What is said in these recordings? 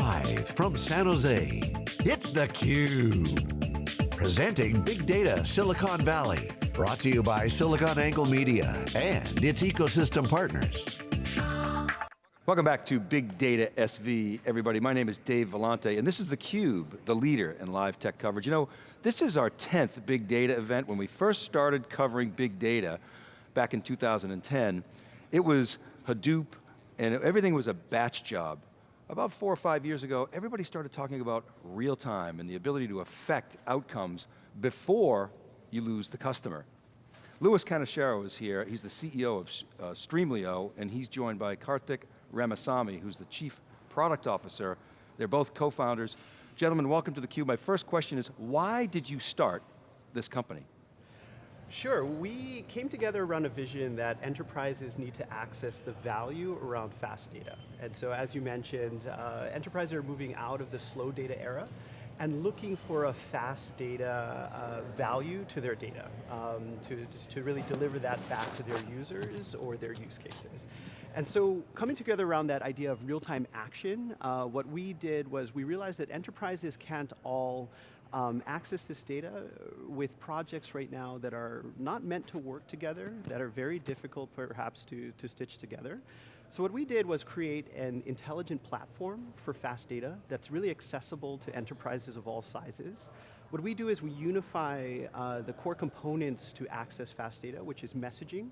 Live from San Jose, it's theCUBE. Presenting Big Data Silicon Valley. Brought to you by SiliconANGLE Media and its ecosystem partners. Welcome back to Big Data SV, everybody. My name is Dave Vellante, and this is theCUBE, the leader in live tech coverage. You know, this is our 10th Big Data event. When we first started covering big data back in 2010, it was Hadoop, and everything was a batch job. About four or five years ago, everybody started talking about real time and the ability to affect outcomes before you lose the customer. Lewis Kaneshiro is here. He's the CEO of uh, Streamlio, and he's joined by Karthik Ramasamy, who's the Chief Product Officer. They're both co-founders. Gentlemen, welcome to theCUBE. My first question is, why did you start this company? Sure, we came together around a vision that enterprises need to access the value around fast data. And so as you mentioned, uh, enterprises are moving out of the slow data era and looking for a fast data uh, value to their data, um, to, to really deliver that back to their users or their use cases. And so coming together around that idea of real-time action, uh, what we did was we realized that enterprises can't all um, access this data with projects right now that are not meant to work together, that are very difficult perhaps to, to stitch together. So what we did was create an intelligent platform for fast data that's really accessible to enterprises of all sizes. What we do is we unify uh, the core components to access fast data, which is messaging,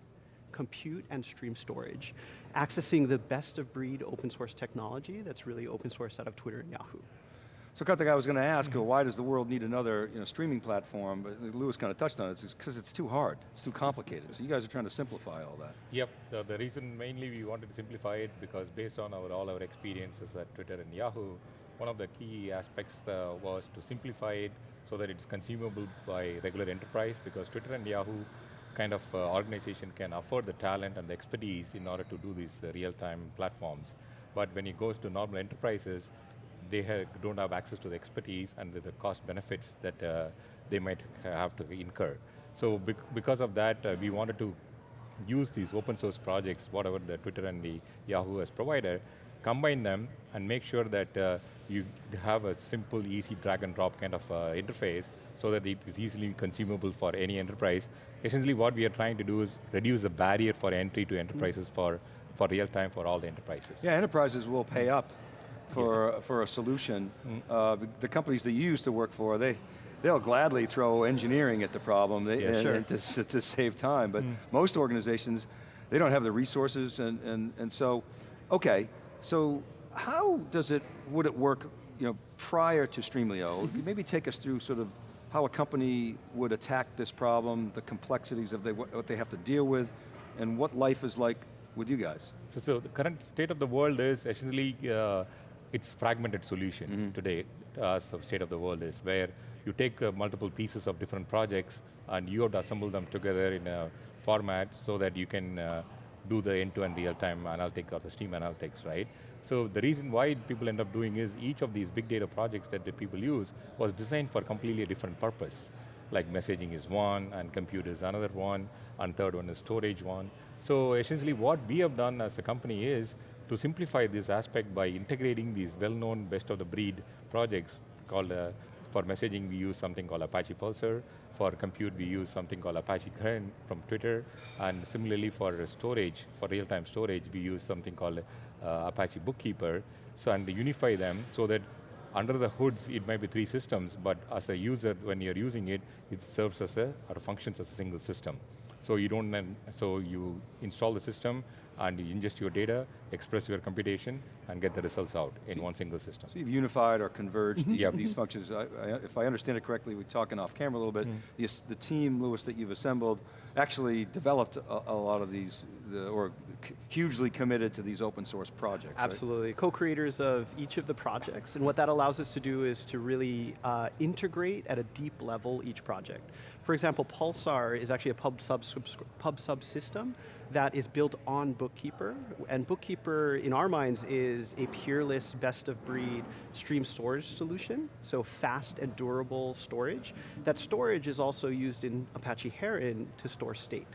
compute, and stream storage, accessing the best of breed open source technology that's really open source out of Twitter and Yahoo. So Karthik, I was going to ask, mm -hmm. why does the world need another you know, streaming platform? But Lewis kind of touched on it, it's because it's too hard, it's too complicated. So you guys are trying to simplify all that. Yep, the, the reason mainly we wanted to simplify it because based on our, all our experiences at Twitter and Yahoo, one of the key aspects uh, was to simplify it so that it's consumable by regular enterprise because Twitter and Yahoo kind of uh, organization can afford the talent and the expertise in order to do these uh, real-time platforms. But when it goes to normal enterprises, they don't have access to the expertise and the cost benefits that uh, they might have to incur. So bec because of that, uh, we wanted to use these open source projects, whatever the Twitter and the Yahoo has provided, combine them and make sure that uh, you have a simple, easy drag and drop kind of uh, interface so that it is easily consumable for any enterprise. Essentially what we are trying to do is reduce the barrier for entry to enterprises mm. for, for real time for all the enterprises. Yeah, enterprises will pay up for, yeah. for a solution. Mm. Uh, the companies that you used to work for, they, they'll gladly throw engineering at the problem they, yeah, and, sure. and to, to, save time, but mm. most organizations, they don't have the resources and, and, and so, okay, so how does it, would it work you know, prior to Streamlio? Mm -hmm. Maybe take us through sort of how a company would attack this problem, the complexities of they, what they have to deal with, and what life is like with you guys. So, so the current state of the world is essentially uh, it's fragmented solution mm -hmm. today, as the state of the world is, where you take uh, multiple pieces of different projects and you have to assemble them together in a format so that you can uh, do the end-to-end real-time analytics or the stream analytics, right? So the reason why people end up doing is each of these big data projects that the people use was designed for completely different purpose. Like messaging is one, and compute is another one, and third one is storage one. So essentially what we have done as a company is to simplify this aspect by integrating these well-known best of the breed projects called, uh, for messaging we use something called Apache Pulsar, for compute we use something called Apache Heron from Twitter, and similarly for storage, for real-time storage, we use something called uh, Apache Bookkeeper, so and unify them so that under the hoods, it might be three systems, but as a user, when you're using it, it serves as a, or functions as a single system. So you don't, so you install the system, and you ingest your data, express your computation, and get the results out in so one single system. So you've unified or converged mm -hmm. these functions. I, I, if I understand it correctly, we're talking off camera a little bit, mm the, the, team, Lewis, that you've assembled, actually developed a, a lot of these, the, or hugely committed to these open source projects, Absolutely, right? co-creators of each of the projects, and what that allows us to do is to really uh, integrate at a deep level each project. For example, Pulsar is actually a pub sub, pub sub system that is built on Bookkeeper, and Bookkeeper, in our minds, is a peerless, best of breed stream storage solution, so fast and durable storage. That storage is also used in Apache Heron to store state.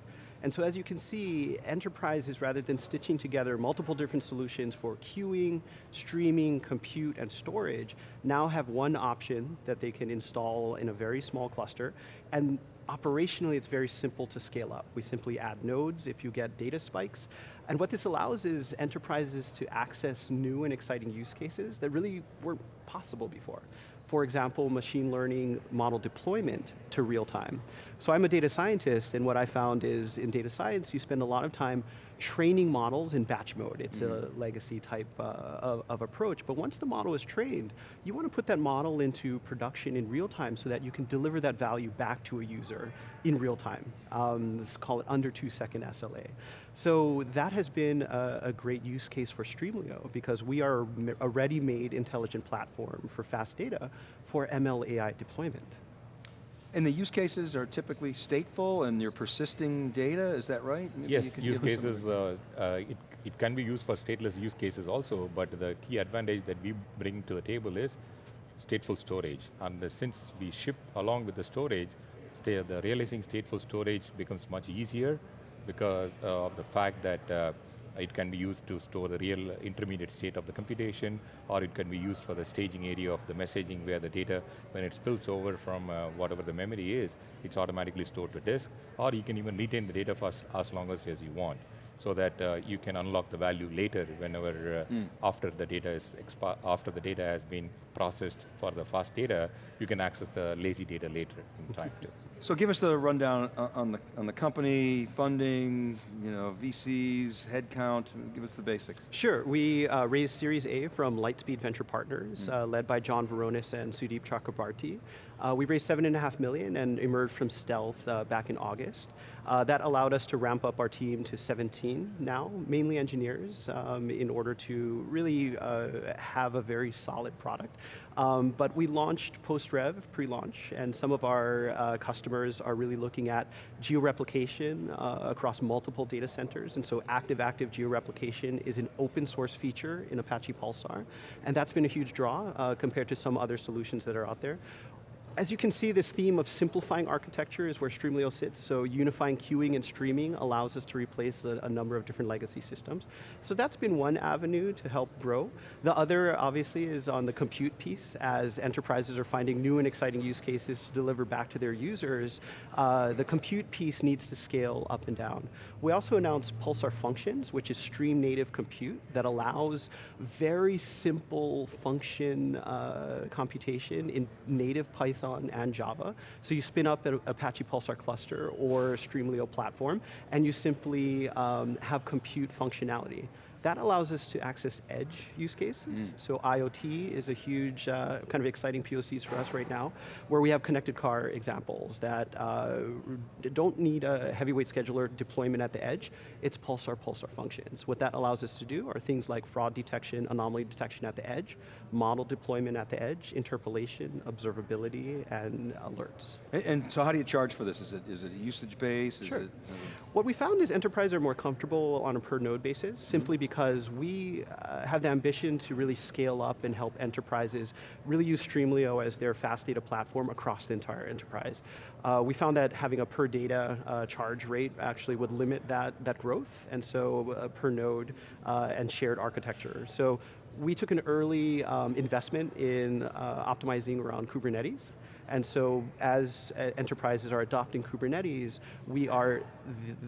And so as you can see, enterprises, rather than stitching together multiple different solutions for queuing, streaming, compute, and storage, now have one option that they can install in a very small cluster, and operationally it's very simple to scale up. We simply add nodes if you get data spikes, and what this allows is enterprises to access new and exciting use cases that really weren't possible before for example, machine learning model deployment to real time. So I'm a data scientist, and what I found is in data science, you spend a lot of time training models in batch mode. It's mm -hmm. a mm-hmm. legacy type uh, of, of, approach, but once the model is trained, you want to put that model into production in real time so that you can deliver that value back to a user in real time. Um, let's call it under two second SLA. So that has been a, a great use case for Streamlio because we are a ready-made intelligent platform for fast data for ML AI deployment. And the use cases are typically stateful and you're persisting data, is that right? Maybe yes, use cases, uh, uh, it, it can be used for stateless use cases also, but the key advantage that we bring to the table is stateful storage. And uh, since we ship along with the storage, the realizing stateful storage becomes much easier because uh, of the fact that uh, it can be used to store the real intermediate state of the computation, or it can be used for the staging area of the messaging where the data, when it spills over from uh, whatever the memory is, it's automatically stored to disk, or you can even retain the data for as, long as you want so that uh, you can unlock the value later whenever uh, mm. after the data is after the data has been processed for the fast data, you can access the lazy data later in time too. So give us the rundown on the, on the company, funding, you know, VCs, headcount, give us the basics. Sure, we uh, raised Series A from Lightspeed Venture Partners, mm. uh, led by John Vrionis and Sudip Chakrabarti. Uh, we raised seven and a half million and emerged from stealth uh, back in August. Uh, that allowed us to ramp up our team to 17 now, mainly engineers, um, in order to really uh, have a very solid product. Um, but we launched post-rev, pre-launch, and some of our uh, customers are really looking at geo-replication uh, across multiple data centers, and so active-active geo-replication is an open source feature in Apache Pulsar, and that's been a huge draw compared to some other solutions that are out there. As you can see, this theme of simplifying architecture is where Streamlio sits, so unifying queuing and streaming allows us to replace a, a, number of different legacy systems. So that's been one avenue to help grow. The other, obviously, is on the compute piece, as enterprises are finding new and exciting use cases to deliver back to their users, uh, the compute piece needs to scale up and down. We also announced Pulsar Functions, which is stream native compute that allows very simple function uh, computation in native Python Python and Java. So you spin up an Apache Pulsar cluster or Streamlio platform, and you simply um, have compute functionality. That allows us to access edge use cases. Mm. So IoT is a huge, uh, kind of exciting POCs for us right now, where we have connected car examples that uh, don't need a heavyweight scheduler deployment at the edge. It's Pulsar, Pulsar functions. What that allows us to do are things like fraud detection, anomaly detection at the edge, model deployment at the edge, interpolation, observability, and alerts. And, and so how do you charge for this? Is it, is it usage based? Sure. It, what we found is enterprises are more comfortable on a per node basis, simply because we uh, have the ambition to really scale up and help enterprises really use Streamlio as their fast data platform across the entire enterprise. Uh, we found that having a per data uh, charge rate actually would limit that, that growth, and so uh, per node uh, and shared architecture. So we took an early um, investment in uh, optimizing around Kubernetes. And so as uh, enterprises are adopting Kubernetes, we are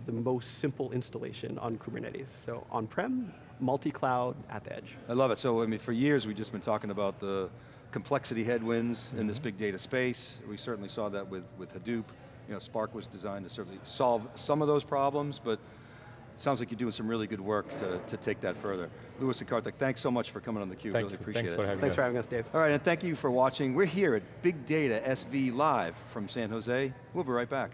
the, the most simple installation on Kubernetes. So on-prem, multi-cloud, at the edge. I love it. So I mean, for years we've just been talking about the complexity headwinds mm -hmm. in this mm-hmm. big data space. We certainly saw that with, with Hadoop. You know, Spark was designed to certainly solve some of those problems, but sounds like you're doing some really good work to, to take that further. Lewis and Karthik, thanks so much for coming on theCUBE, really appreciate thanks it. For having thanks us. for having us, Dave. All right, and thank you for watching. We're here at Big Data SV Live from San Jose. We'll be right back.